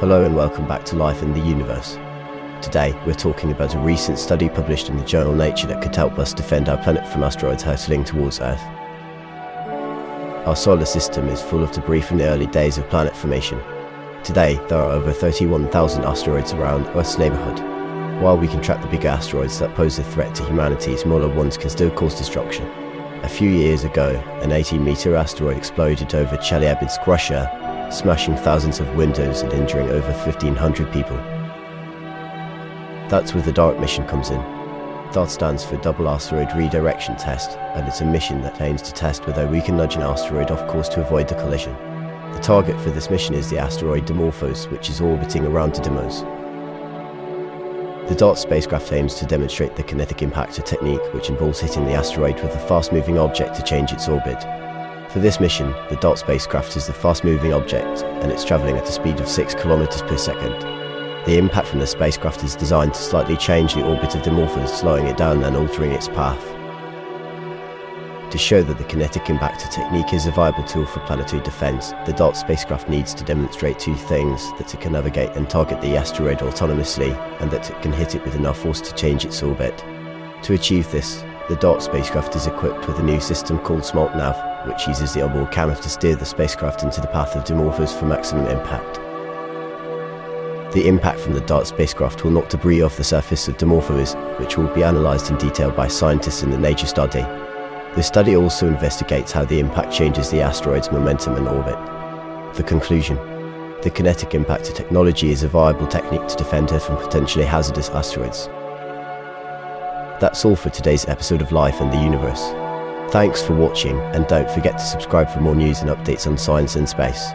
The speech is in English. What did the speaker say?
Hello and welcome back to Life in the Universe. Today, we're talking about a recent study published in the journal Nature that could help us defend our planet from asteroids hurtling towards Earth. Our solar system is full of debris from the early days of planet formation. Today, there are over 31,000 asteroids around Earth's neighbourhood. While we can track the bigger asteroids that pose a threat to humanity, smaller ones can still cause destruction. A few years ago, an 18 metre asteroid exploded over Chelyabinsk, Russia, smashing thousands of windows and injuring over 1,500 people. That's where the DART mission comes in. DART stands for Double Asteroid Redirection Test, and it's a mission that aims to test whether we can nudge an asteroid off course to avoid the collision. The target for this mission is the asteroid Dimorphos, which is orbiting around Didymos. The DART spacecraft aims to demonstrate the kinetic impactor technique, which involves hitting the asteroid with a fast-moving object to change its orbit. For this mission, the DART spacecraft is the fast-moving object, and it's travelling at a speed of 6 km per second. The impact from the spacecraft is designed to slightly change the orbit of Dimorphos, slowing it down and altering its path. To show that the kinetic impactor technique is a viable tool for planetary defence, the DART spacecraft needs to demonstrate two things, that it can navigate and target the asteroid autonomously, and that it can hit it with enough force to change its orbit. To achieve this, the DART spacecraft is equipped with a new system called SmartNav, which uses the onboard camera to steer the spacecraft into the path of Dimorphos for maximum impact. The impact from the DART spacecraft will knock debris off the surface of Dimorphos, which will be analysed in detail by scientists in the Nature study. The study also investigates how the impact changes the asteroid's momentum and orbit. The conclusion The kinetic impactor technology is a viable technique to defend Earth from potentially hazardous asteroids. That's all for today's episode of Life and the Universe. Thanks for watching, and don't forget to subscribe for more news and updates on science and space.